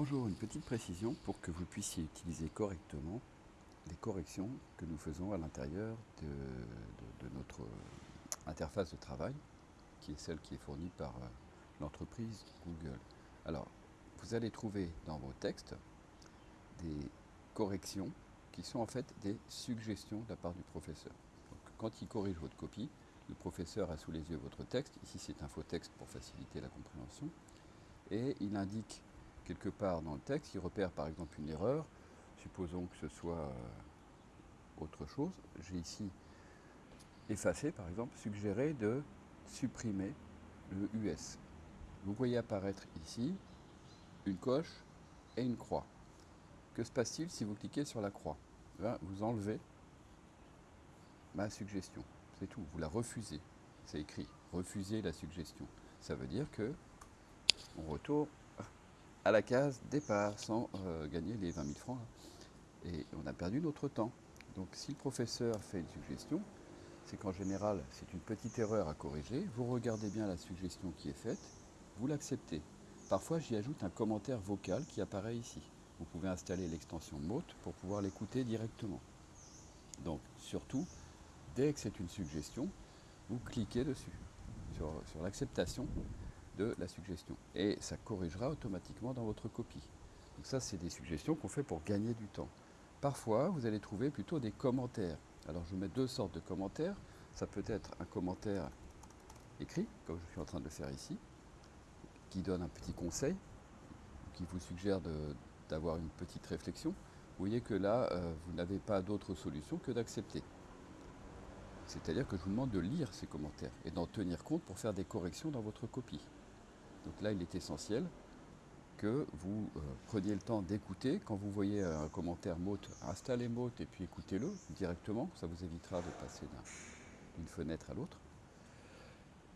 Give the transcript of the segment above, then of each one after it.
Bonjour, une petite précision pour que vous puissiez utiliser correctement les corrections que nous faisons à l'intérieur de, notre interface de travail, qui est celle qui est fournie par euh, l'entreprise Google. Alors, vous allez trouver dans vos textes des corrections qui sont en fait des suggestions de la part du professeur. Quand il corrige votre copie, le professeur a sous les yeux votre texte. Ici, c'est un faux texte pour faciliter la compréhension. Et il indique quelque part dans le texte, il repère par exemple une erreur. Supposons que ce soit euh, autre chose. J'ai ici effacé, par exemple, suggéré de supprimer le US. Vous voyez apparaître ici une coche et une croix. Que se passe-t-il si vous cliquez sur la croix? Eh Vous enlevez ma suggestion. C'est tout. Vous la refusez. C'est écrit. Refuser la suggestion. Ça veut dire que on retourne à la case départ sans euh, gagner les 20 000 francs. là. Et on a perdu notre temps. Donc si le professeur fait une suggestion, c'est qu'en général, c'est une petite erreur à corriger. Vous regardez bien la suggestion qui est faite, vous l'acceptez. Parfois, j'y ajoute un commentaire vocal qui apparaît ici. Vous pouvez installer l'extension Mote pour pouvoir l'écouter directement. Donc, surtout, dès que c'est une suggestion, vous cliquez dessus, sur, sur l'acceptation de la suggestion. Et ça corrigera automatiquement dans votre copie. Donc ça, c'est des suggestions qu'on fait pour gagner du temps. Parfois, vous allez trouver plutôt des commentaires. Alors, je mets deux sortes de commentaires. Ça peut être un commentaire écrit, comme je suis en train de le faire ici, qui donne un petit conseil, qui vous suggère d'avoir une petite réflexion. Vous voyez que là, euh, vous n'avez pas d'autre solution que d'accepter. C'est-à-dire que je vous demande de lire ces commentaires et d'en tenir compte pour faire des corrections dans votre copie. Donc là, il est essentiel que vous euh, preniez le temps d'écouter. Quand vous voyez un commentaire Mote, installez Mote et puis écoutez-le directement. Ça vous évitera de passer d'un- d'une fenêtre à l'autre.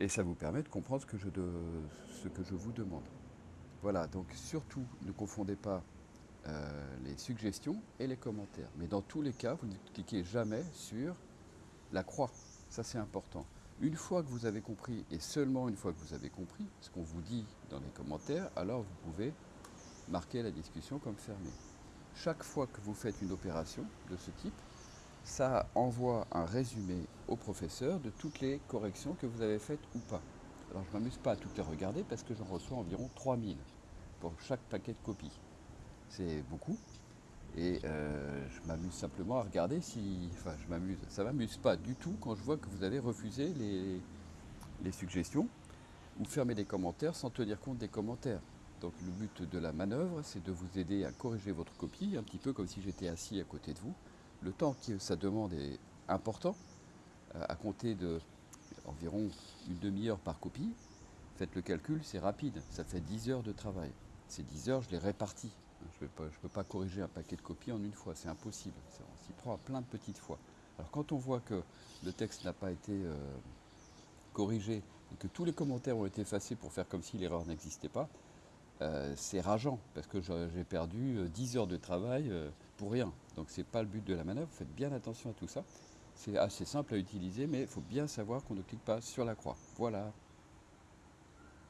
Et ça vous permet de comprendre ce que je, de- ce que je vous demande. Voilà, donc surtout ne confondez pas euh, les suggestions et les commentaires. Mais dans tous les cas, vous ne cliquez jamais sur la croix. Ça, c'est important. Une fois que vous avez compris, et seulement une fois que vous avez compris ce qu'on vous dit dans les commentaires, alors vous pouvez marquer la discussion comme fermée. Chaque fois que vous faites une opération de ce type, ça envoie un résumé au professeur de toutes les corrections que vous avez faites ou pas. Alors je ne m'amuse pas à toutes les regarder parce que j'en reçois environ 3000 pour chaque paquet de copies. C'est beaucoup. Et euh, je m'amuse simplement à regarder si. Enfin, je m'amuse. Ça m'amuse pas du tout quand je vois que vous avez refusé les, les suggestions ou fermé des commentaires sans tenir compte des commentaires. Donc le but de la manœuvre, c'est de vous aider à corriger votre copie, un petit peu comme si j'étais assis à côté de vous. Le temps que ça demande est important, euh, à compter de environ une demi-heure par copie. Faites le calcul, c'est rapide, ça fait 10 heures de travail. Ces 10 heures, je les répartis. Je ne peux pas corriger un paquet de copies en une fois, c'est impossible. On s'y prend à plein de petites fois. Alors quand on voit que le texte n'a pas été euh, corrigé et que tous les commentaires ont été effacés pour faire comme si l'erreur n'existait pas, euh, c'est rageant parce que j'ai perdu euh, 10 heures de travail euh, pour rien. Donc c'est pas le but de la manœuvre, faites bien attention à tout ça. C'est assez simple à utiliser, mais il faut bien savoir qu'on ne clique pas sur la croix. Voilà.